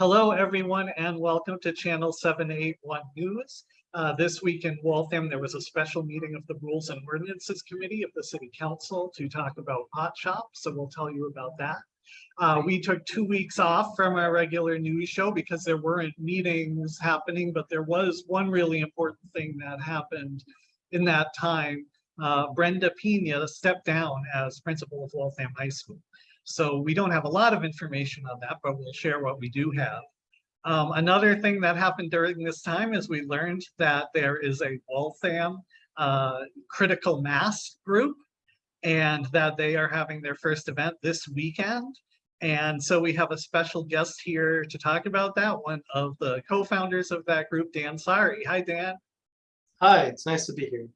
Hello, everyone, and welcome to Channel 781 News. Uh, This week in Waltham, there was a special meeting of the Rules and Ordinances Committee of the City Council to talk about pot shops, so we'll tell you about that. Uh, We took two weeks off from our regular news show because there weren't meetings happening, but there was one really important thing that happened in that time. Uh, Brenda Pena stepped down as principal of Waltham High School. So we don't have a lot of information on that, but we'll share what we do have. Um, another thing that happened during this time is we learned that there is a Waltham uh, critical mass group and that they are having their first event this weekend. And so we have a special guest here to talk about that, one of the co-founders of that group, Dan Sari. Hi, Dan. Hi, it's nice to be here.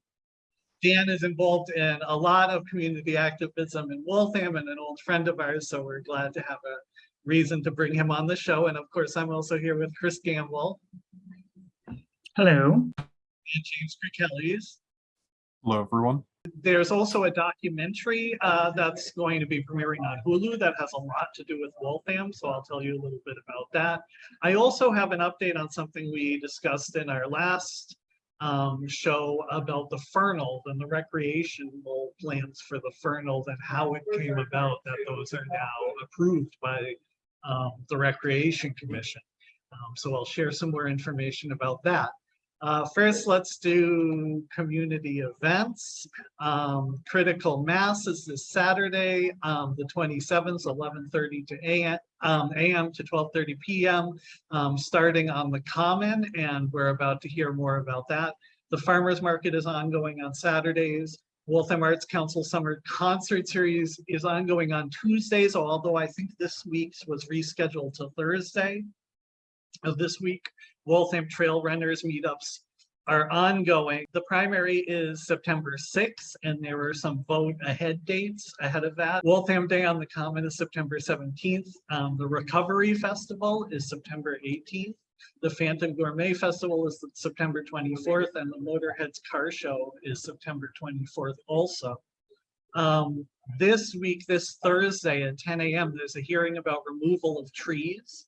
Dan is involved in a lot of community activism in Waltham and an old friend of ours, so we're glad to have a reason to bring him on the show. And of course, I'm also here with Chris Gamble Hello. and James Kirkellis. Hello, everyone. There's also a documentary uh, that's going to be premiering on Hulu that has a lot to do with Waltham, so I'll tell you a little bit about that. I also have an update on something we discussed in our last um, show about the Fernald and the recreational plans for the Fernald and how it came about that those are now approved by um, the Recreation Commission. Um, so I'll share some more information about that. Uh, first, let's do community events. Um, Critical Mass is this Saturday, um, the 27th, 11:30 to a.m. Um, to 12:30 p.m. Um, starting on the Common, and we're about to hear more about that. The Farmers Market is ongoing on Saturdays. Waltham Arts Council Summer Concert Series is ongoing on Tuesdays, although I think this week's was rescheduled to Thursday of this week. Waltham Trail Runners meetups are ongoing. The primary is September 6th, and there are some vote ahead dates ahead of that. Waltham Day on the Common is September 17th. Um, the Recovery Festival is September 18th. The Phantom Gourmet Festival is September 24th, and the Motorheads Car Show is September 24th also. Um, this week, this Thursday at 10 a.m., there's a hearing about removal of trees.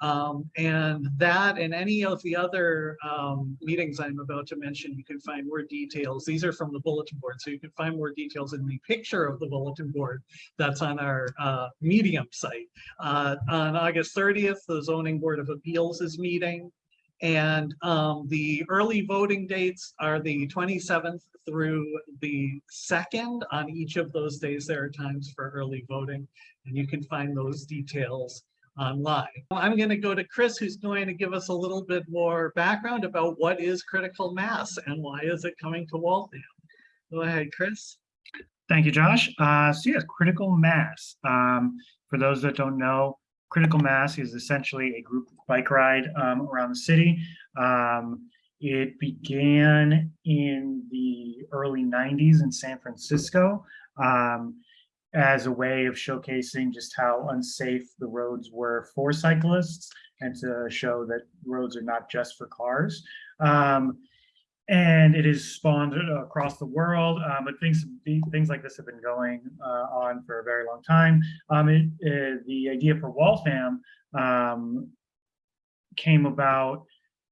Um, and that and any of the other um, meetings I'm about to mention, you can find more details. These are from the bulletin board, so you can find more details in the picture of the bulletin board that's on our uh, Medium site. Uh, on August 30th, the Zoning Board of Appeals is meeting. And um, the early voting dates are the 27th through the 2nd. On each of those days, there are times for early voting, and you can find those details online. I'm going to go to Chris, who's going to give us a little bit more background about what is critical mass and why is it coming to Waltham. Go ahead, Chris. Thank you, Josh. Uh, so yes, critical mass. Um, for those that don't know, critical mass is essentially a group bike ride um, around the city. Um, it began in the early 90s in San Francisco. Um, as a way of showcasing just how unsafe the roads were for cyclists and to show that roads are not just for cars. Um, and it is spawned across the world, uh, but things things like this have been going uh, on for a very long time. Um, it, it, the idea for Waltham um, came about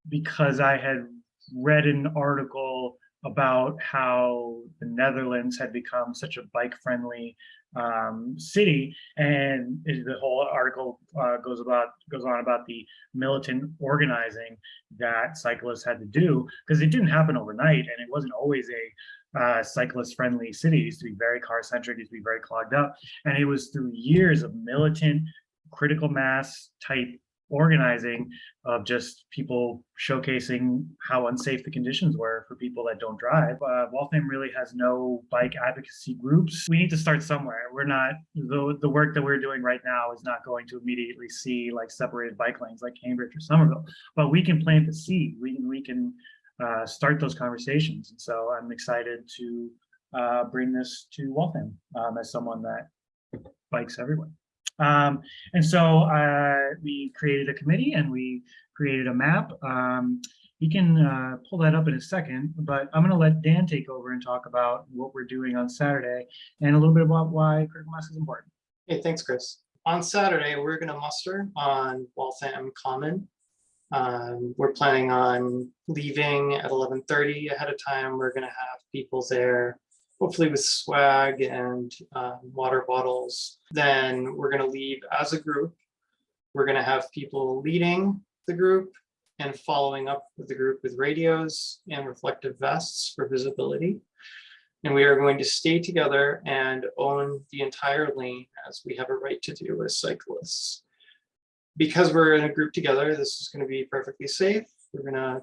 because I had read an article about how the Netherlands had become such a bike-friendly um, city, and the whole article uh, goes about goes on about the militant organizing that cyclists had to do because it didn't happen overnight, and it wasn't always a uh, cyclist-friendly city. It used to be very car-centric, used to be very clogged up, and it was through years of militant, critical mass type organizing of just people showcasing how unsafe the conditions were for people that don't drive. Uh, Waltham really has no bike advocacy groups. We need to start somewhere. We're not, the, the work that we're doing right now is not going to immediately see like separated bike lanes like Cambridge or Somerville, but we can plant the seed. We can, we can uh, start those conversations. And so I'm excited to uh, bring this to Waltham um, as someone that bikes everywhere. Um, and so uh, we created a committee and we created a map. Um, we can uh, pull that up in a second, but I'm going to let Dan take over and talk about what we're doing on Saturday and a little bit about why critical mass is important. Hey, thanks, Chris. on Saturday, we're gonna muster on Waltham Common. Um, we're planning on leaving at eleven thirty ahead of time. We're gonna have people there, hopefully with swag and um, water bottles. Then we're gonna leave as a group. We're gonna have people leading the group and following up with the group with radios and reflective vests for visibility. And we are going to stay together and own the entire lane as we have a right to do as cyclists. Because we're in a group together, this is going to be perfectly safe. We're going to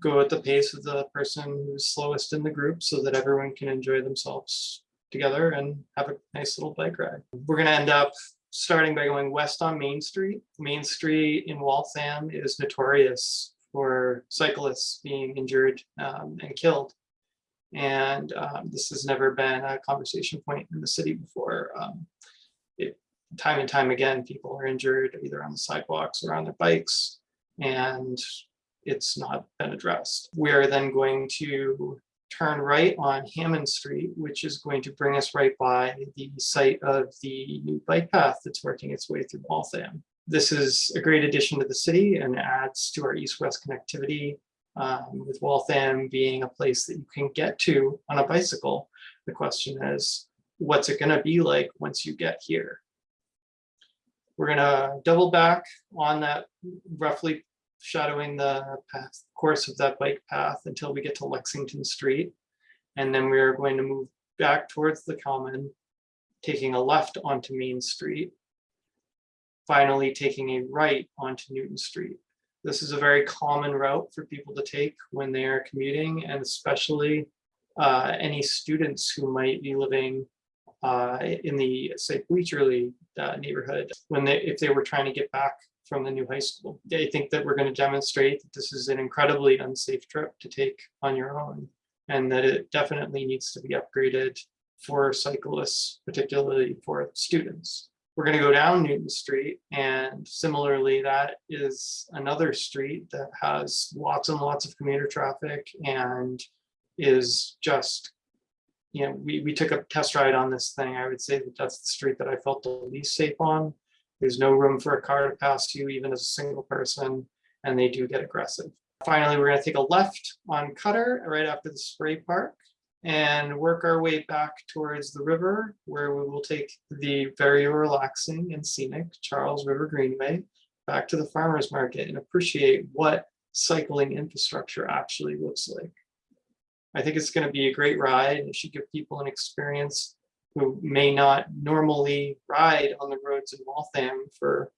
go at the pace of the person who's slowest in the group so that everyone can enjoy themselves together and have a nice little bike ride. We're going to end up starting by going west on Main Street. Main Street in Waltham is notorious for cyclists being injured um, and killed. And um, this has never been a conversation point in the city before. Um, it, time and time again, people are injured either on the sidewalks or on their bikes, and it's not been addressed. We are then going to turn right on Hammond Street, which is going to bring us right by the site of the new bike path that's working its way through Waltham. This is a great addition to the city and adds to our east-west connectivity um, with Waltham being a place that you can get to on a bicycle. The question is, what's it gonna be like once you get here? We're gonna double back on that roughly shadowing the path, course of that bike path until we get to Lexington Street. And then we're going to move back towards the common, taking a left onto Main Street. Finally, taking a right onto Newton Street. This is a very common route for people to take when they are commuting and especially uh, any students who might be living uh, in the, say, Bleachery uh, neighborhood, when they, if they were trying to get back from the new high school. I think that we're going to demonstrate that this is an incredibly unsafe trip to take on your own and that it definitely needs to be upgraded for cyclists, particularly for students. We're going to go down Newton Street and similarly, that is another street that has lots and lots of commuter traffic and is just, you know, we, we took a test ride on this thing. I would say that that's the street that I felt the least safe on. There's no room for a car to pass you even as a single person, and they do get aggressive. Finally, we're gonna take a left on Cutter right after the spray park and work our way back towards the river where we will take the very relaxing and scenic Charles River Greenway back to the farmer's market and appreciate what cycling infrastructure actually looks like. I think it's going to be a great ride. It should give people an experience who may not normally ride on the roads in Waltham for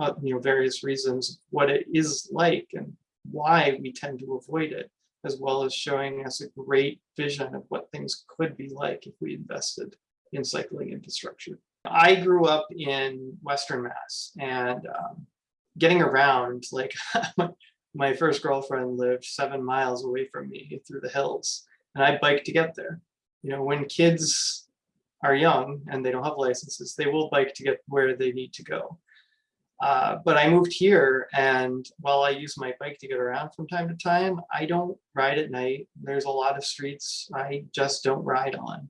uh, you know various reasons what it is like and why we tend to avoid it as well as showing us a great vision of what things could be like if we invested in cycling infrastructure. I grew up in Western Mass and um, getting around like my first girlfriend lived seven miles away from me through the hills and I biked to get there. You know, when kids are young and they don't have licenses, they will bike to get where they need to go. Uh, but I moved here and while I use my bike to get around from time to time, I don't ride at night. There's a lot of streets I just don't ride on.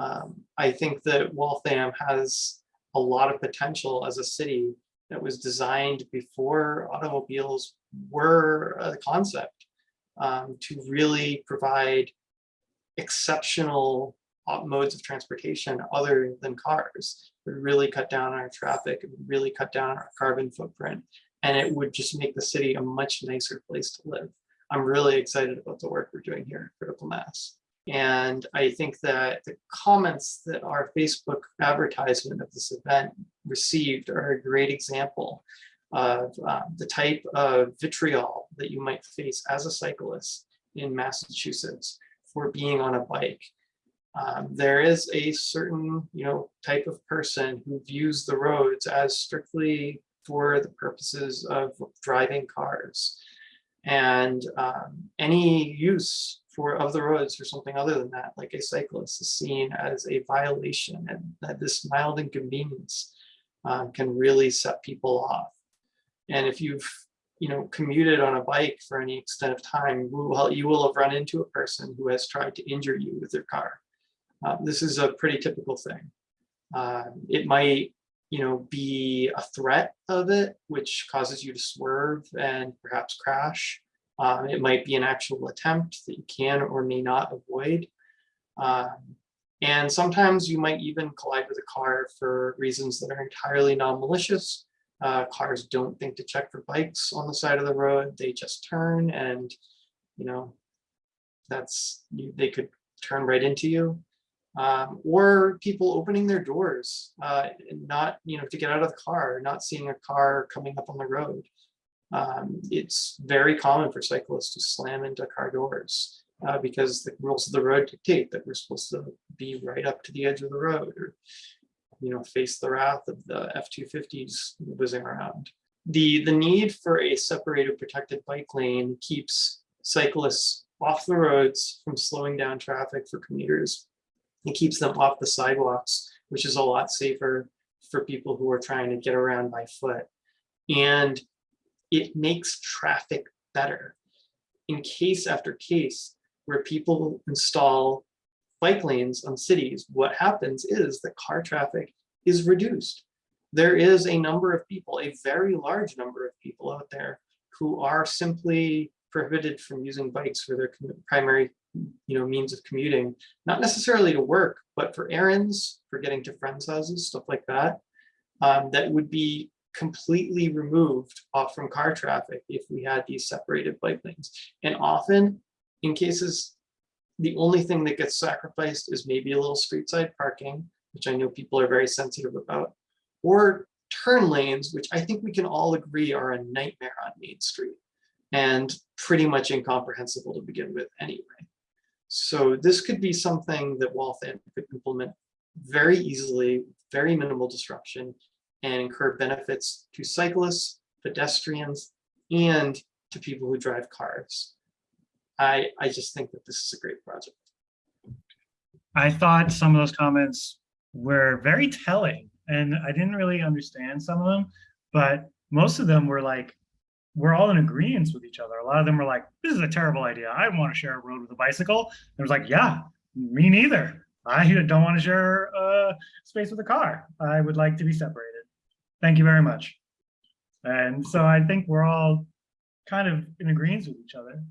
Um, I think that Waltham has a lot of potential as a city that was designed before automobiles were a concept um, to really provide exceptional modes of transportation other than cars would really cut down our traffic, it would really cut down our carbon footprint, and it would just make the city a much nicer place to live. I'm really excited about the work we're doing here at Critical Mass. And I think that the comments that our Facebook advertisement of this event received are a great example of uh, the type of vitriol that you might face as a cyclist in Massachusetts for being on a bike um, there is a certain, you know, type of person who views the roads as strictly for the purposes of driving cars. And um, any use for of the roads for something other than that, like a cyclist, is seen as a violation, and that this mild inconvenience um, can really set people off. And if you've you know commuted on a bike for any extent of time, will, you will have run into a person who has tried to injure you with their car. Uh, this is a pretty typical thing. Uh, it might you know, be a threat of it, which causes you to swerve and perhaps crash. Um, it might be an actual attempt that you can or may not avoid. Um, and sometimes you might even collide with a car for reasons that are entirely non-malicious. Uh, cars don't think to check for bikes on the side of the road. They just turn and, you know, that's, they could turn right into you. Um, or people opening their doors, uh, not, you know, to get out of the car, not seeing a car coming up on the road. Um, it's very common for cyclists to slam into car doors uh, because the rules of the road dictate that we're supposed to be right up to the edge of the road or, you know, face the wrath of the F-250s whizzing around. The, the need for a separated protected bike lane keeps cyclists off the roads from slowing down traffic for commuters. It keeps them off the sidewalks, which is a lot safer for people who are trying to get around by foot. And it makes traffic better. In case after case where people install bike lanes on cities, what happens is that car traffic is reduced. There is a number of people, a very large number of people out there who are simply prohibited from using bikes for their primary you know, means of commuting, not necessarily to work, but for errands, for getting to friends' houses, stuff like that. Um, that would be completely removed off from car traffic if we had these separated bike lanes. And often, in cases, the only thing that gets sacrificed is maybe a little street side parking, which I know people are very sensitive about, or turn lanes, which I think we can all agree are a nightmare on Main Street and pretty much incomprehensible to begin with anyway. So this could be something that Waltham could implement very easily, very minimal disruption, and incur benefits to cyclists, pedestrians, and to people who drive cars. I, I just think that this is a great project. I thought some of those comments were very telling and I didn't really understand some of them, but most of them were like, we're all in agreement with each other. A lot of them were like, this is a terrible idea. I want to share a road with a bicycle. It was like, yeah, me neither. I don't want to share uh, space with a car. I would like to be separated. Thank you very much. And so I think we're all kind of in agreement with each other.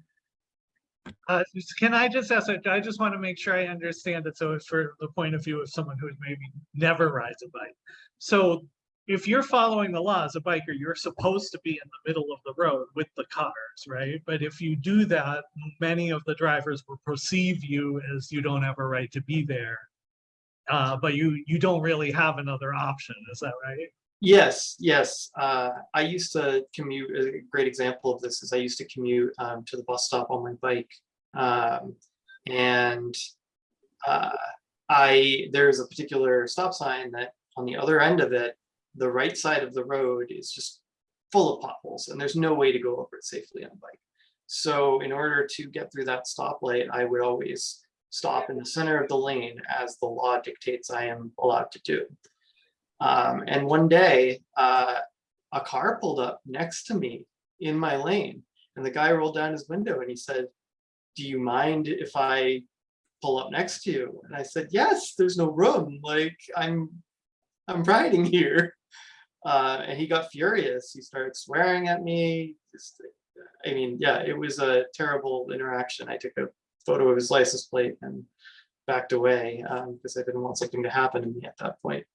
Uh, Can I just ask, I just want to make sure I understand it. So for the point of view of someone who maybe never rides a bike. So if you're following the law as a biker, you're supposed to be in the middle of the road with the cars, right? But if you do that, many of the drivers will perceive you as you don't have a right to be there. Uh, but you, you don't really have another option, is that right? Yes, yes. Uh, I used to commute, a great example of this is I used to commute um, to the bus stop on my bike. Um, and uh, I, there's a particular stop sign that on the other end of it, the right side of the road is just full of potholes and there's no way to go over it safely on a bike. So in order to get through that stoplight, I would always stop in the center of the lane as the law dictates I am allowed to do. Um, and one day, uh, a car pulled up next to me in my lane and the guy rolled down his window and he said, do you mind if I pull up next to you? And I said, yes, there's no room. Like I'm, I'm riding here. Uh, and he got furious. He started swearing at me. Just, I mean, yeah, it was a terrible interaction. I took a photo of his license plate and backed away um, because I didn't want something to happen to me at that point.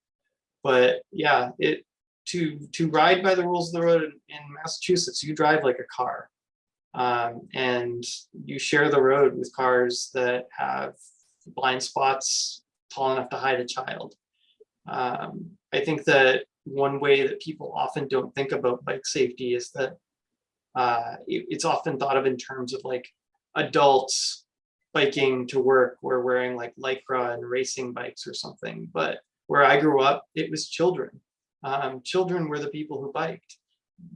But yeah, it to to ride by the rules of the road in, in Massachusetts, you drive like a car. Um, and you share the road with cars that have blind spots tall enough to hide a child. Um, I think that one way that people often don't think about bike safety is that uh, it- it's often thought of in terms of like adults biking to work or wearing like lycra and racing bikes or something. But where I grew up, it was children. Um, children were the people who biked.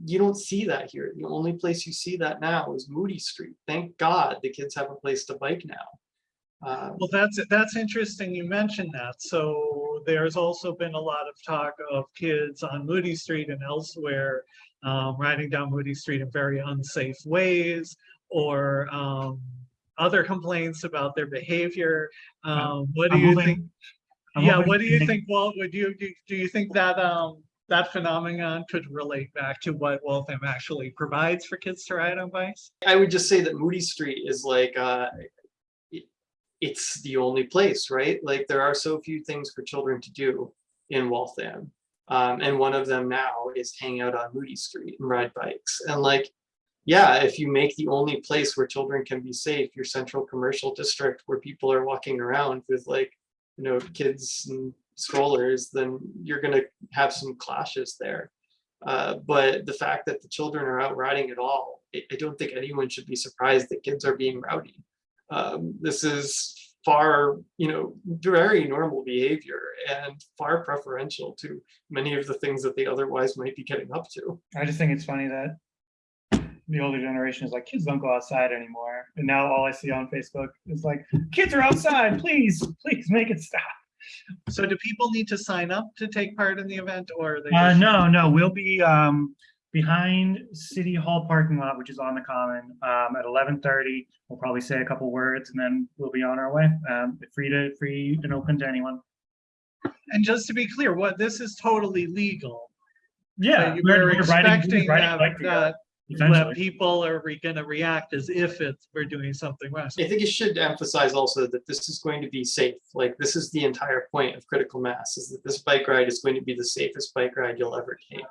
You don't see that here. The only place you see that now is Moody Street. Thank God the kids have a place to bike now. Um, Well, that's, that's interesting you mentioned that. So there's also been a lot of talk of kids on Moody Street and elsewhere um, riding down Moody Street in very unsafe ways or um, other complaints about their behavior. Um, What do I'm you moving- think? I'm Yeah, what do you can- think, Walt, would you, do, do you think that, um, that phenomenon could relate back to what Waltham actually provides for kids to ride on bikes? I would just say that Moody Street is like, uh, it- it's the only place, right? Like there are so few things for children to do in Waltham. Um, and one of them now is hang out on Moody Street and ride bikes. And like, yeah, if you make the only place where children can be safe, your central commercial district where people are walking around with like, you know, kids and strollers, then you're gonna have some clashes there. Uh, but the fact that the children are out riding at all, I, I don't think anyone should be surprised that kids are being rowdy. Um, this is far, you know, very normal behavior and far preferential to many of the things that they otherwise might be getting up to. I just think it's funny that the older generation is like, kids don't go outside anymore. And now all I see on Facebook is like, kids are outside, please, please make it stop. So do people need to sign up to take part in the event or? they Uh, no, no, we'll be, um, behind City Hall parking lot, which is on the common, um, at eleven thirty. We'll probably say a couple words and then we'll be on our way. Um, free to, free and open to anyone. And just to be clear, what, this is totally legal. Yeah. But we're- We're we're riding- we're expecting that, bike together, that what people are gonna react as if it's, we're doing something wrong. I think it should emphasize also that this is going to be safe. Like this is the entire point of critical mass is that this bike ride is going to be the safest bike ride you'll ever take.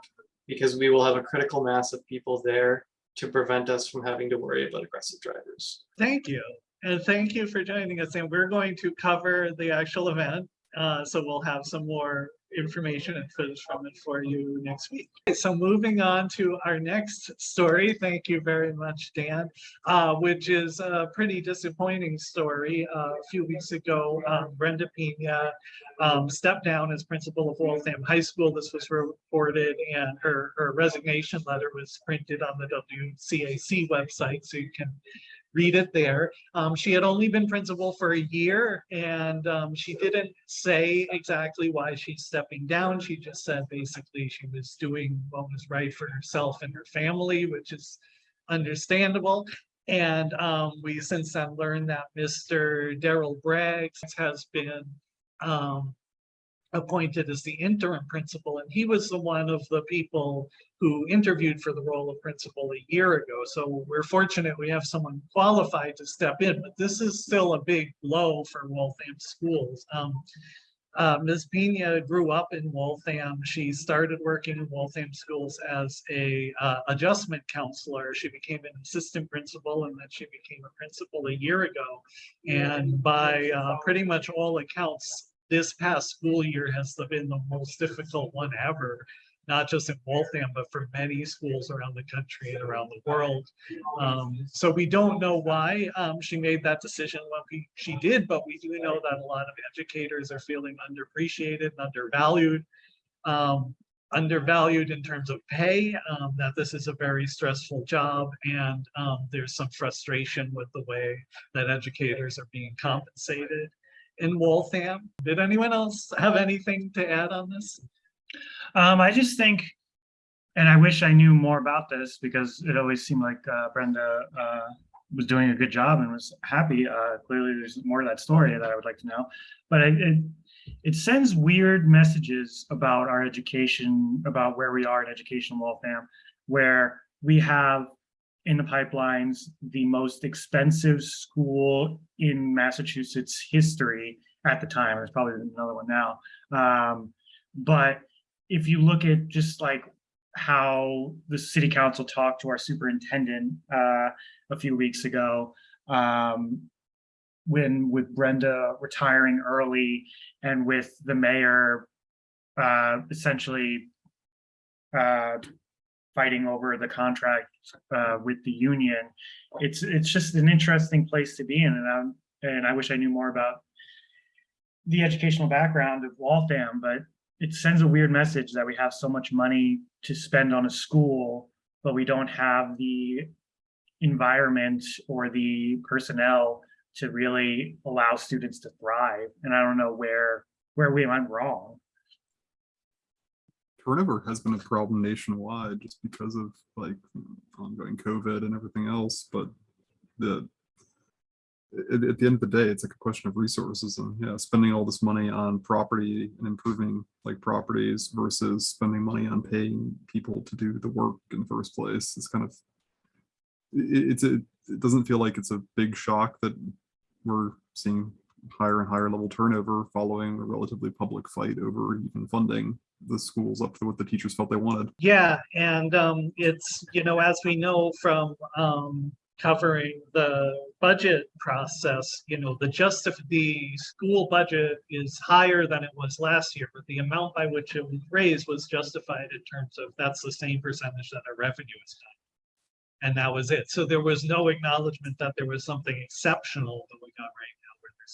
Because we will have a critical mass of people there to prevent us from having to worry about aggressive drivers. Thank you. And thank you for joining us. And we're going to cover the actual event. Uh, so we'll have some more information and footage from it for you next week. Okay, So moving on to our next story. Thank you very much, Dan, uh, which is a pretty disappointing story. Uh, a few weeks ago, um, Brenda Pena um, stepped down as principal of Waltham High School. This was reported and her, her resignation letter was printed on the WCAC website. So you can read it there. Um, she had only been principal for a year and um, she didn't say exactly why she's stepping down. She just said basically she was doing what was right for herself and her family, which is understandable. And um, we since then learned that Mr. Daryl Braggs has been um, appointed as the interim principal, and he was the one of the people who interviewed for the role of principal a year ago. So we're fortunate we have someone qualified to step in, but this is still a big blow for Waltham schools. Um, uh, Ms. Pena grew up in Waltham. She started working in Waltham schools as a uh, adjustment counselor. She became an assistant principal and then she became a principal a year ago. And by uh, pretty much all accounts, this past school year has been the most difficult one ever, not just in Waltham, but for many schools around the country and around the world. Um, so we don't know why um, she made that decision when we, she did, but we do know that a lot of educators are feeling underappreciated and undervalued. Um, undervalued in terms of pay, um, that this is a very stressful job and um, there's some frustration with the way that educators are being compensated in Waltham. Did anyone else have anything to add on this? Um, I just think, and I wish I knew more about this because it always seemed like uh, Brenda uh, was doing a good job and was happy. Uh, clearly, there's more to that story that I would like to know. But it, it, it sends weird messages about our education, about where we are in education in Waltham, where we have in the pipelines the most expensive school in Massachusetts history at the time. There's probably another one now. Um, but if you look at just like how the city council talked to our superintendent uh, a few weeks ago, um, when with Brenda retiring early and with the mayor uh, essentially uh, fighting over the contract uh, with the union, it's it's just an interesting place to be in, and I'm, and I wish I knew more about the educational background of Waltham, but it sends a weird message that we have so much money to spend on a school, but we don't have the environment or the personnel to really allow students to thrive. And I don't know where where we went wrong. Turnover has been a problem nationwide just because of like ongoing COVID and everything else, but the at, at the end of the day, it's like a question of resources and yeah, spending all this money on property and improving like properties versus spending money on paying people to do the work in the first place. It's kind of, it, it's a, it doesn't feel like it's a big shock that we're seeing higher and higher level turnover following a relatively public fight over even funding the schools up to what the teachers felt they wanted. Yeah, and um, it's, you know, as we know from um, covering the budget process, you know, the justif, the school budget is higher than it was last year, but the amount by which it was raised was justified in terms of that's the same percentage that our revenue is done. And that was it. So there was no acknowledgement that there was something exceptional that we got right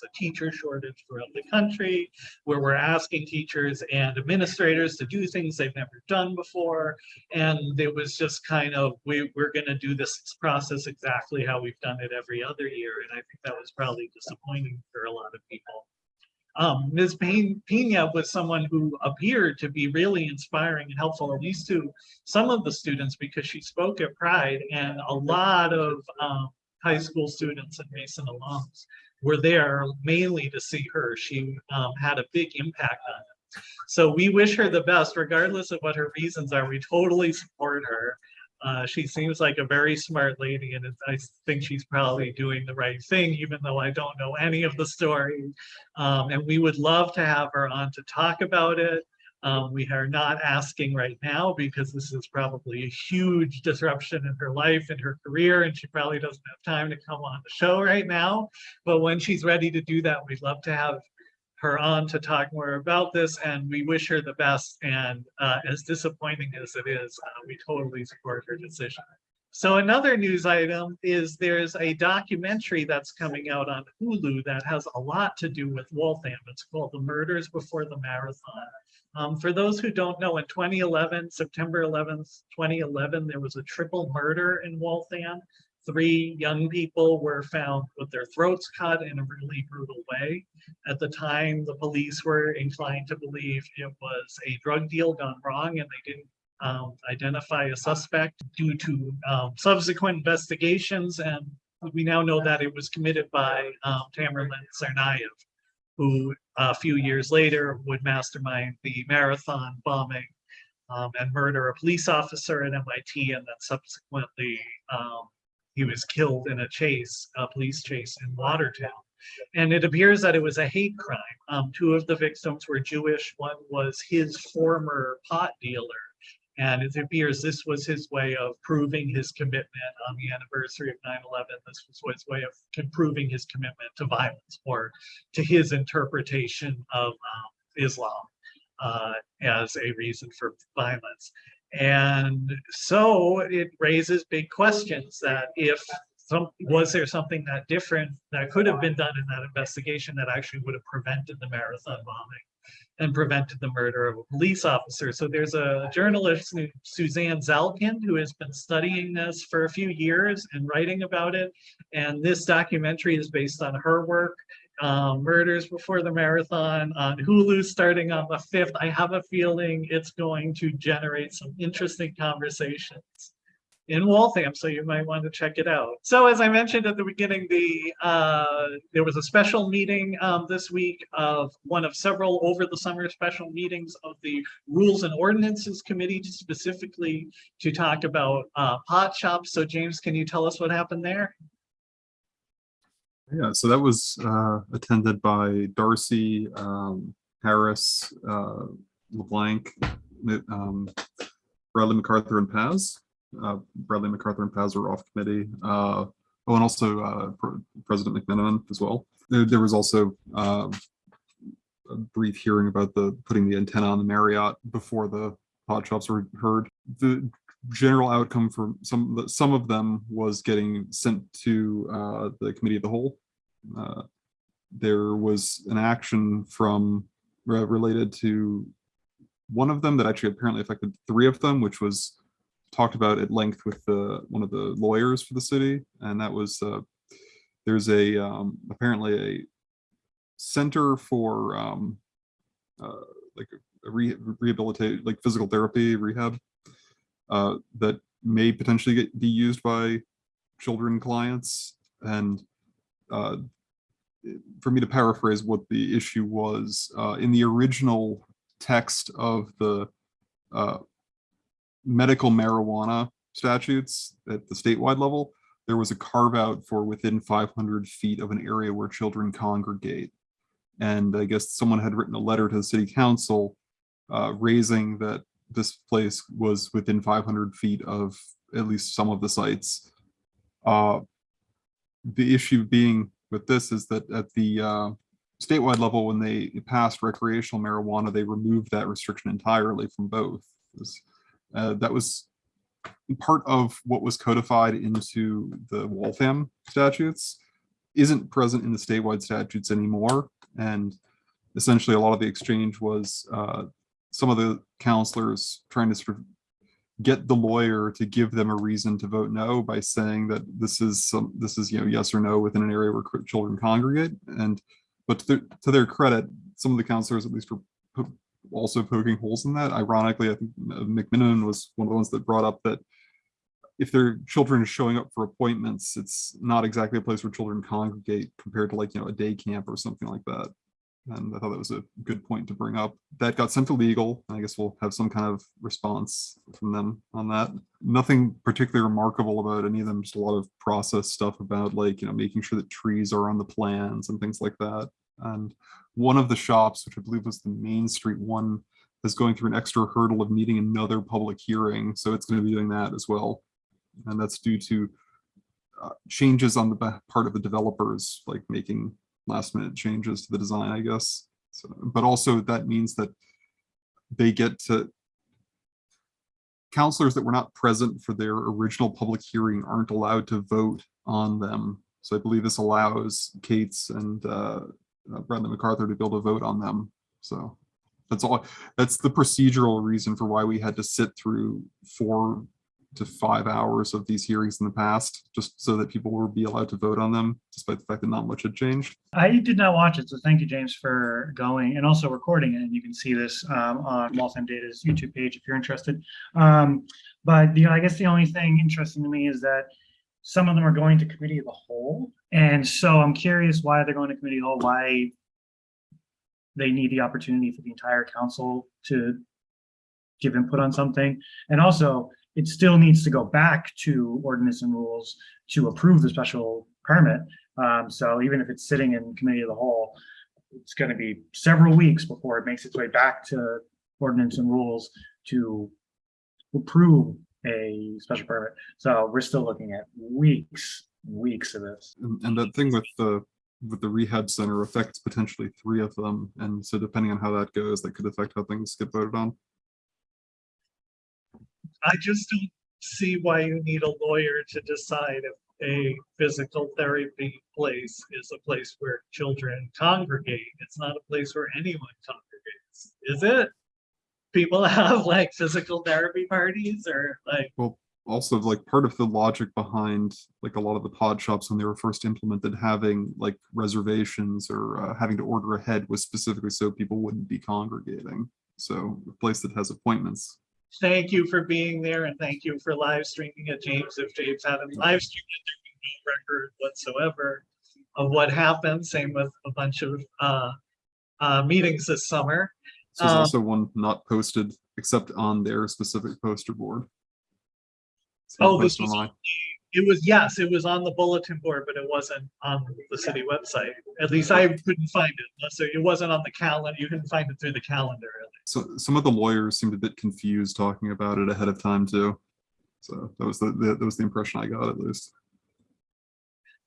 a teacher shortage throughout the country, where we're asking teachers and administrators to do things they've never done before. And it was just kind of, we, we're gonna do this process exactly how we've done it every other year. And I think that was probably disappointing for a lot of people. Um, Ms. Pe- Pena was someone who appeared to be really inspiring and helpful, at least to some of the students, because she spoke at Pride and a lot of um, high school students and Mason alums were there mainly to see her. She um, had a big impact on it. So we wish her the best, regardless of what her reasons are. We totally support her. Uh, she seems like a very smart lady, and I think she's probably doing the right thing, even though I don't know any of the story. Um, and we would love to have her on to talk about it. Um, we are not asking right now because this is probably a huge disruption in her life and her career, and she probably doesn't have time to come on the show right now. But when she's ready to do that, we'd love to have her on to talk more about this, and we wish her the best. And uh, as disappointing as it is, uh, we totally support her decision. So another news item is there's a documentary that's coming out on Hulu that has a lot to do with Waltham. It's called The Murders Before the Marathon. Um, for those who don't know, in 2011, September 11th, 2011, there was a triple murder in Waltham. Three young people were found with their throats cut in a really brutal way. At the time, the police were inclined to believe it was a drug deal gone wrong and they didn't um, identify a suspect due to um, subsequent investigations. And we now know that it was committed by um, Tamerlan Tsarnaev, who a few years later would mastermind the marathon bombing um, and murder a police officer at MIT and then subsequently um, he was killed in a chase, a police chase in Watertown. And it appears that it was a hate crime. Um, two of the victims were Jewish. One was his former pot dealer. And it appears this was his way of proving his commitment on the anniversary of 9-11. This was his way of proving his commitment to violence or to his interpretation of um, Islam uh, as a reason for violence. And so it raises big questions that if some, was there something that different that could have been done in that investigation that actually would have prevented the marathon bombing and prevented the murder of a police officer. So there's a journalist, Suzanne Zalkind, who has been studying this for a few years and writing about it. And this documentary is based on her work um, Murders Before the Marathon on Hulu starting on the 5th. I have a feeling it's going to generate some interesting conversations in Waltham, so you might want to check it out. So as I mentioned at the beginning, the uh, there was a special meeting um, this week of one of several over the summer special meetings of the Rules and Ordinances Committee to specifically to talk about uh, pot shops. So James, can you tell us what happened there? Yeah, so that was uh, attended by Darcy, um, Harris, uh, LeBlanc, um, Bradley MacArthur and Paz. Uh, Bradley MacArthur and Paz were off committee. Uh, oh, and also uh, President McMenamin as well. There, there was also uh, a brief hearing about the putting the antenna on the Marriott before the pot shops were heard. The general outcome for some some of them was getting sent to uh, the committee of the whole. Uh, there was an action from related to one of them that actually apparently affected three of them, which was talked about at length with the one of the lawyers for the city, and that was uh, there's a um, apparently a center for um, uh, like a re rehabilitate like physical therapy rehab uh, that may potentially get, be used by children clients. And uh, for me to paraphrase what the issue was, uh, in the original text of the uh, medical marijuana statutes at the statewide level, there was a carve out for within 500 feet of an area where children congregate. And I guess someone had written a letter to the city council uh, raising that this place was within 500 feet of at least some of the sites. Uh, the issue being with this is that at the uh, statewide level, when they passed recreational marijuana, they removed that restriction entirely from both. This- uh, that was part of what was codified into the Waltham statutes isn't present in the statewide statutes anymore. And essentially, a lot of the exchange was uh, some of the counselors trying to sort of get the lawyer to give them a reason to vote no by saying that this is some, this is, you know, yes or no within an area where children congregate. And, but to their, to their credit, some of the counselors at least were also poking holes in that. Ironically, I think uh, McMenamin was one of the ones that brought up that if their children are showing up for appointments, it's not exactly a place where children congregate compared to like, you know, a day camp or something like that. And I thought that was a good point to bring up. That got sent to legal. and I guess we'll have some kind of response from them on that. Nothing particularly remarkable about any of them, just a lot of process stuff about like, you know, making sure that trees are on the plans and things like that. And one of the shops, which I believe was the Main Street one, is going through an extra hurdle of needing another public hearing. So it's going to be doing that as well. And that's due to uh, changes on the part of the developers, like making last minute changes to the design, I guess. So, but also that means that they get to counselors that were not present for their original public hearing aren't allowed to vote on them. So I believe this allows Kate's and uh, uh, Bradley MacArthur to be able to vote on them. So that's all, that's the procedural reason for why we had to sit through four to five hours of these hearings in the past, just so that people would be allowed to vote on them, despite the fact that not much had changed. I did not watch it, so thank you, James, for going and also recording it. And you can see this um, on Waltham Data's YouTube page if you're interested. Um, but the, I guess the only thing interesting to me is that some of them are going to committee of the whole. And so I'm curious why they're going to committee of the whole, why they need the opportunity for the entire council to give input on something. And also, it still needs to go back to ordinance and rules to approve the special permit. Um, so even if it's sitting in committee of the whole, it's gonna be several weeks before it makes its way back to ordinance and rules to approve a special permit. So we're still looking at weeks, weeks of this. And, and that thing with the, with the rehab center affects potentially three of them. And so depending on how that goes, that could affect how things get voted on. I just don't see why you need a lawyer to decide if a physical therapy place is a place where children congregate. It's not a place where anyone congregates, is it? People have like physical therapy parties or like, well Also, like part of the logic behind like a lot of the pot shops when they were first implemented, having like reservations or uh, having to order ahead was specifically so people wouldn't be congregating. So a place that has appointments thank you for being there and thank you for live streaming it, James. If James hadn't live streamed it, there'd be no record whatsoever of what happened. Same with a bunch of uh, uh, meetings this summer. So there's Um, also one not posted except on their specific poster board. So Oh, this was, online. on the- it was, yes, it was on the bulletin board, but it wasn't on the city website. At least I couldn't find it. So it wasn't on the calendar. You couldn't find it through the calendar. really. So some of the lawyers seemed a bit confused talking about it ahead of time too. So that was the, the- that was the impression I got at least.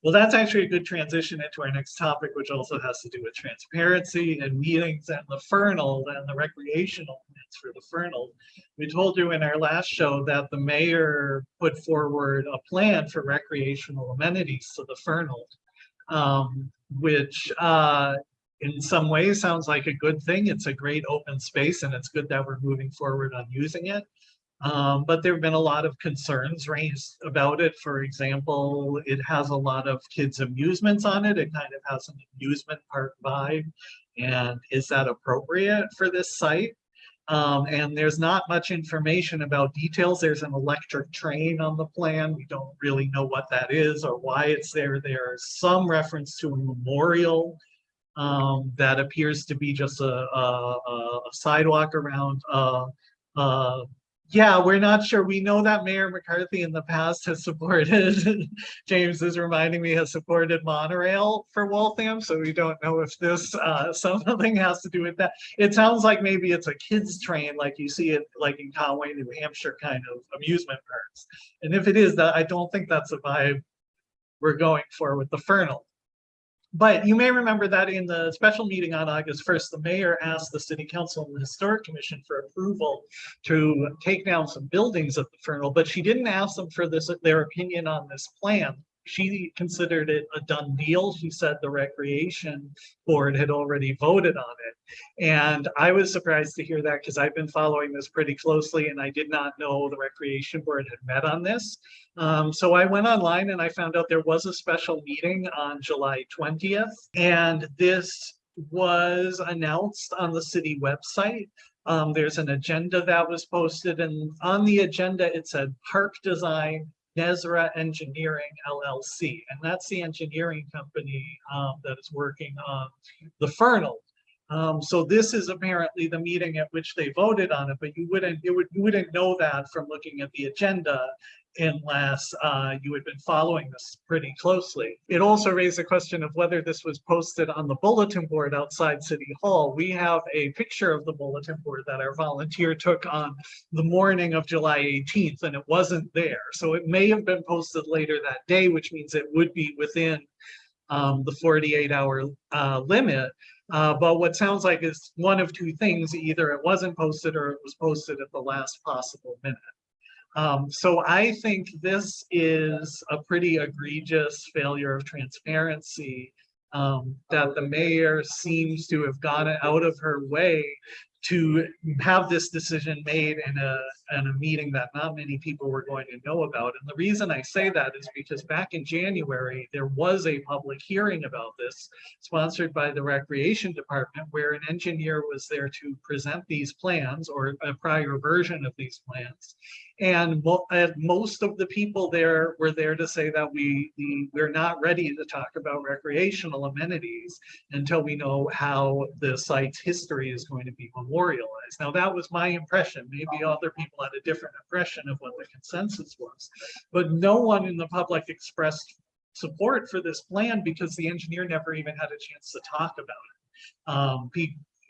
Well, that's actually a good transition into our next topic, which also has to do with transparency and meetings and the Fernald and the recreational plans for the Fernald. We told you in our last show that the mayor put forward a plan for recreational amenities to the Fernald. um, which uh, in some ways sounds like a good thing. It's a great open space and it's good that we're moving forward on using it. Um, but there have been a lot of concerns raised about it. For example, it has a lot of kids amusements on it. It kind of has an amusement park vibe. And is that appropriate for this site? Um, and there's not much information about details. There's an electric train on the plan. We don't really know what that is or why it's there. There's some reference to a memorial um, that appears to be just a, a, a sidewalk around, uh, uh, yeah, we're not sure. We know that Mayor McCarthy in the past has supported, James is reminding me, has supported monorail for Waltham, so we don't know if this, uh, something has to do with that. It sounds like maybe it's a kids train, like you see it like in Conway, New Hampshire kind of amusement parks. And if it is that, I don't think that's a vibe we're going for with the Fernald. But you may remember that in the special meeting on August first, the mayor asked the city council and the historic commission for approval to take down some buildings at the Fernald, but she didn't ask them for this, their opinion on this plan. She considered it a done deal. She said the recreation board had already voted on it. And I was surprised to hear that because I've been following this pretty closely and I did not know the recreation board had met on this. Um, so I went online and I found out there was a special meeting on July twentieth. And this was announced on the city website. Um, there's an agenda that was posted and on the agenda, it said park design, Nezra Engineering LLC. And that's the engineering company, um, that is working on the Fernald. Um, so this is apparently the meeting at which they voted on it, but you wouldn't, it would, you wouldn't know that from looking at the agenda unless uh, you had been following this pretty closely. It also raised the question of whether this was posted on the bulletin board outside City Hall. We have a picture of the bulletin board that our volunteer took on the morning of July 18th, and it wasn't there. So it may have been posted later that day, which means it would be within um, the 48 hour uh, limit. Uh, but what sounds like is one of two things, either it wasn't posted or it was posted at the last possible minute. Um, so I think this is a pretty egregious failure of transparency um, that the mayor seems to have gone out of her way to have this decision made in a, in a meeting that not many people were going to know about. And the reason I say that is because back in January, there was a public hearing about this sponsored by the Recreation Department where an engineer was there to present these plans or a prior version of these plans. And mo- and most of the people there were there to say that we, the, we're not ready to talk about recreational amenities until we know how the site's history is going to be memorialized. Now, that was my impression. Maybe other people had a different impression of what the consensus was. But no one in the public expressed support for this plan because the engineer never even had a chance to talk about it. Um,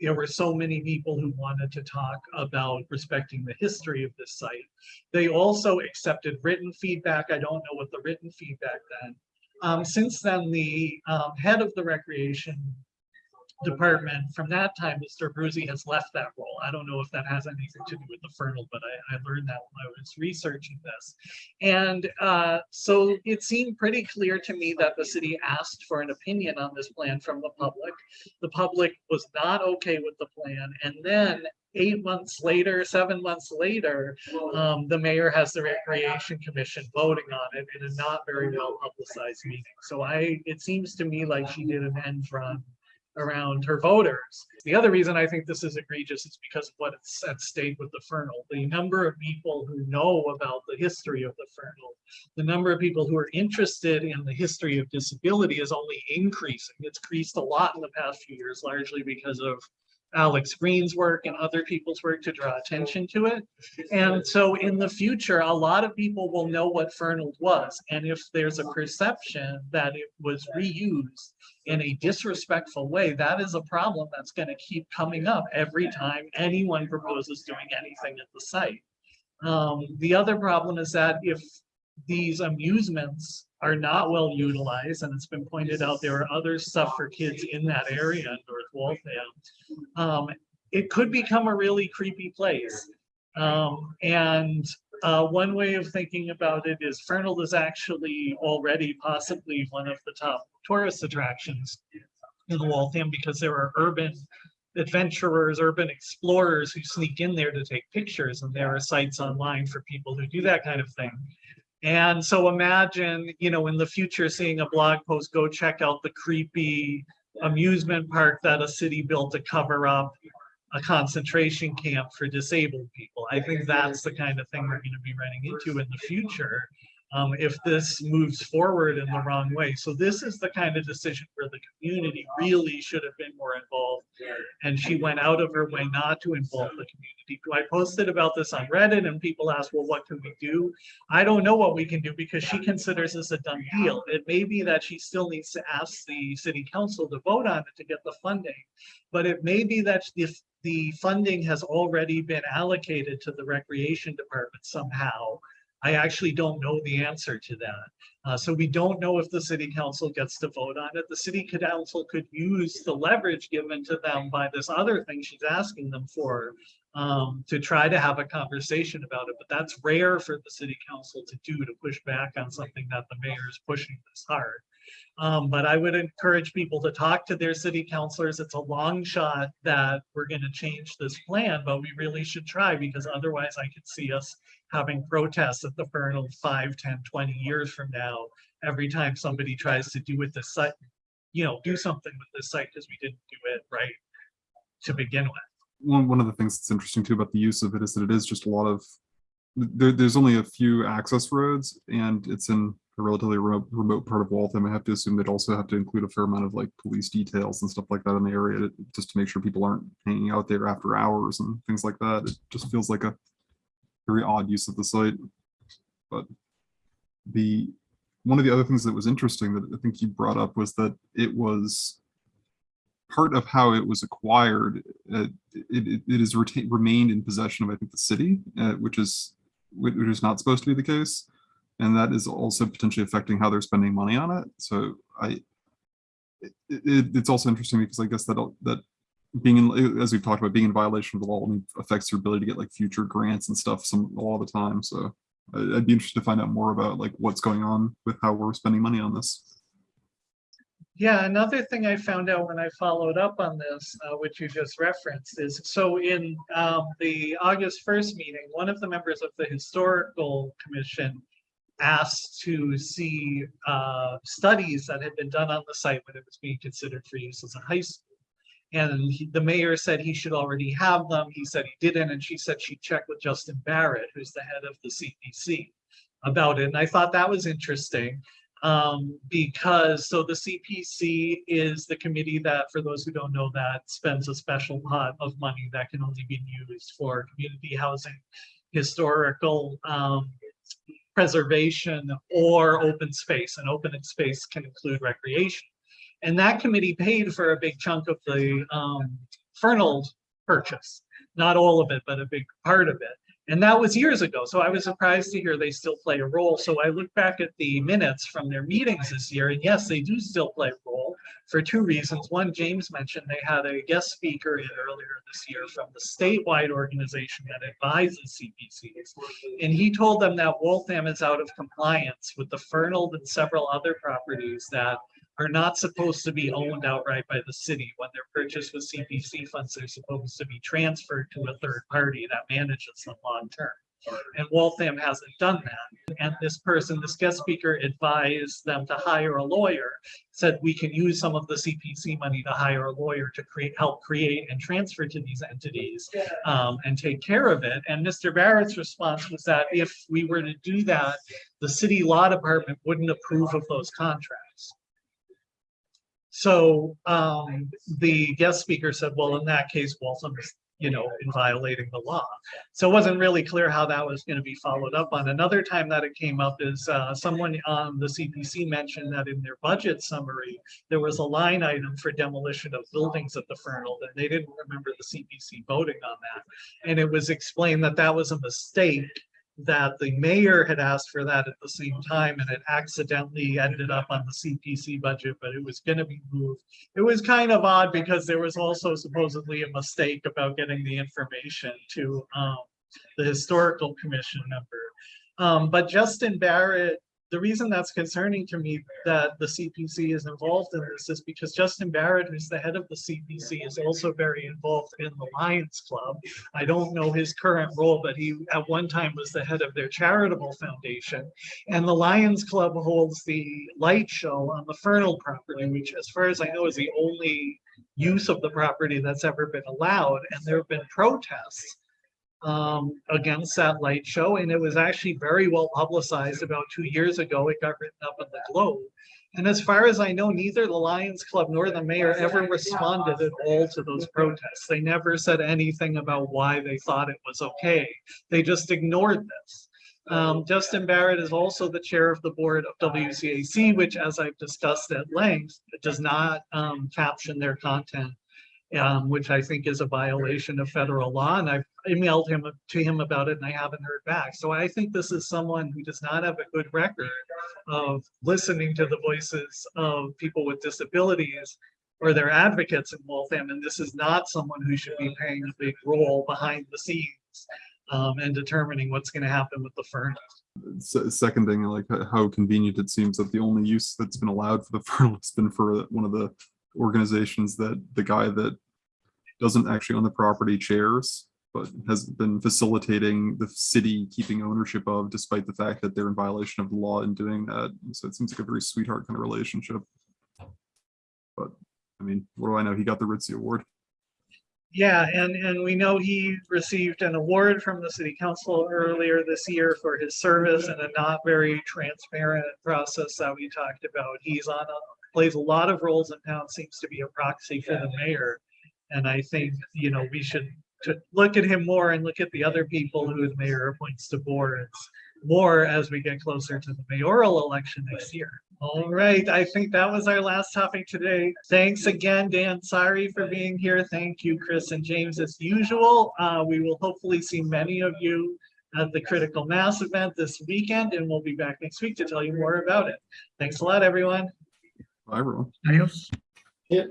there were so many people who wanted to talk about respecting the history of this site. They also accepted written feedback. I don't know what the written feedback then. Um, since then, the um, head of the recreation department from that time, Mr. Bruzy has left that role. I don't know if that has anything to do with the Fernald, but I, I learned that when I was researching this. And uh, so it seemed pretty clear to me that the city asked for an opinion on this plan from the public. The public was not okay with the plan. And then eight months later, seven months later, um, the mayor has the Recreation Commission voting on it in a not very well publicized meeting. So I, it seems to me like she did an end run around her voters. The other reason I think this is egregious is because of what it's at stake with the Fernald. The number of people who know about the history of the Fernald, the number of people who are interested in the history of disability is only increasing. It's increased a lot in the past few years, largely because of Alex Green's work and other people's work to draw attention to it. And so in the future, a lot of people will know what Fernald was. And if there's a perception that it was reused in a disrespectful way, that is a problem that's going to keep coming up every time anyone proposes doing anything at the site. Um, the other problem is that if these amusements are not well utilized, and it's been pointed out, there are other stuff for kids in that area in North Waltham. Um, it could become a really creepy place. Um, and uh, one way of thinking about it is Fernald is actually already possibly one of the top tourist attractions in Waltham because there are urban adventurers, urban explorers who sneak in there to take pictures, and there are sites online for people who do that kind of thing. And so imagine, you know, in the future, seeing a blog post, go check out the creepy amusement park that a city built to cover up a concentration camp for disabled people. I think that's the kind of thing we're gonna be running into in the future. Um, if this moves forward in the wrong way. So this is the kind of decision where the community really should have been more involved. And she went out of her way not to involve the community. I posted about this on Reddit and people asked, well, what can we do? I don't know what we can do because she considers this a done deal. It may be that she still needs to ask the city council to vote on it to get the funding. But it may be that if the funding has already been allocated to the recreation department somehow. I actually don't know the answer to that. Uh, so we don't know if the city council gets to vote on it. The city council could use the leverage given to them by this other thing she's asking them for um, to try to have a conversation about it, but that's rare for the city council to do, to push back on something that the mayor is pushing this hard. Um, but I would encourage people to talk to their city councilors. It's a long shot that we're gonna change this plan, but we really should try because otherwise I could see us having protests at the Fernald 5, 10, 20 years from now, every time somebody tries to do with the site, you know, do something with this site because we didn't do it right to begin with. one, one of the things that's interesting too about the use of it is that it is just a lot of there, there's only a few access roads and it's in a relatively remote, remote part of Waltham. I have to assume they'd also have to include a fair amount of like police details and stuff like that in the area to, just to make sure people aren't hanging out there after hours and things like that. It just feels like a very odd use of the site. But the one of the other things that was interesting that I think you brought up was that it was part of how it was acquired, uh, it, it, it retained, remained in possession of, I think, the city, uh, which is, which is not supposed to be the case. And that is also potentially affecting how they're spending money on it. So I, it, it, it's also interesting because I guess that, that being in, as we've talked about, being in violation of the law only affects your ability to get like future grants and stuff some, a lot of the time. So I'd be interested to find out more about like what's going on with how we're spending money on this. Yeah, another thing I found out when I followed up on this, uh, which you just referenced, is so in um, the August first meeting, one of the members of the historical commission asked to see uh, studies that had been done on the site when it was being considered for use as a high school. And he- the mayor said he should already have them. He said he didn't, and she said she checked with Justin Barrett, who's the head of the CPC, about it. And I thought that was interesting um, because, so the CPC is the committee that, for those who don't know that, spends a special pot of money that can only be used for community housing, historical, um, preservation or open space, and open space can include recreation. And that committee paid for a big chunk of the, um, Fernald purchase, not all of it, but a big part of it. And that was years ago, so I was surprised to hear they still play a role. So I look back at the minutes from their meetings this year, and yes, they do still play a role for two reasons. One, James mentioned they had a guest speaker earlier this year from the statewide organization that advises CPCs. And he told them that Waltham is out of compliance with the Fernald and several other properties that are not supposed to be owned outright by the city. When they're purchased with CPC funds, they're supposed to be transferred to a third party that manages them long term. And Waltham hasn't done that. And this person, this guest speaker advised them to hire a lawyer, said we can use some of the CPC money to hire a lawyer to create, help create and transfer to these entities um, and take care of it. And Mr. Barrett's response was that if we were to do that, the city law department wouldn't approve of those contracts. So um, the guest speaker said, well, in that case, Waltham is, you know, in violating the law. So it wasn't really clear how that was going to be followed up on. Another time that it came up is uh, someone on the CPC mentioned that in their budget summary, there was a line item for demolition of buildings at the Fernald, and they didn't remember the CPC voting on that. And it was explained that that was a mistake that the mayor had asked for that at the same time and it accidentally ended up on the CPC budget, but it was gonna be moved. It was kind of odd because there was also supposedly a mistake about getting the information to um the historical commission member. Um, but Justin Barrett, the reason that's concerning to me that the CPC is involved in this is because Justin Barrett, who's the head of the CPC, is also very involved in the Lions Club. I don't know his current role, but he at one time was the head of their charitable foundation. And the Lions Club holds the light show on the Fernald property, which as far as I know is the only use of the property that's ever been allowed, and there have been protests um, against that light show, and it was actually very well publicized about two years ago. It got written up in the Globe. And as far as I know, neither the Lions Club nor the mayor ever responded at all to those protests. They never said anything about why they thought it was okay. They just ignored this. Um, Justin Barrett is also the chair of the board of WCAC, which as I've discussed at length, does not um, caption their content, um, which I think is a violation of federal law. And I've emailed him to him about it and I haven't heard back. So I think this is someone who does not have a good record of listening to the voices of people with disabilities or their advocates in Waltham. And this is not someone who should be playing a big role behind the scenes um, and determining what's going to happen with the Fernald. Se- Seconding, like how convenient it seems that the only use that's been allowed for the Fernald has been for one of the organizations that the guy that doesn't actually own the property chairs, but has been facilitating the city keeping ownership of, despite the fact that they're in violation of the law in doing that. So it seems like a very sweetheart kind of relationship. But, I mean, what do I know? He got the Ritzy Award. Yeah, and, and we know he received an award from the city council earlier this year for his service in a not very transparent process that we talked about. He's on, a plays a lot of roles in town, seems to be a proxy for the mayor. And I think, you know, we should to look at him more and look at the other people who the mayor appoints to boards more as we get closer to the mayoral election next year. All right, I think that was our last topic today. Thanks again, Dan. Sorry for being here. Thank you, Chris and James, as usual. Uh, we will hopefully see many of you at the Critical Mass event this weekend, and we'll be back next week to tell you more about it. Thanks a lot, everyone. Bye, everyone. Adios. Yep.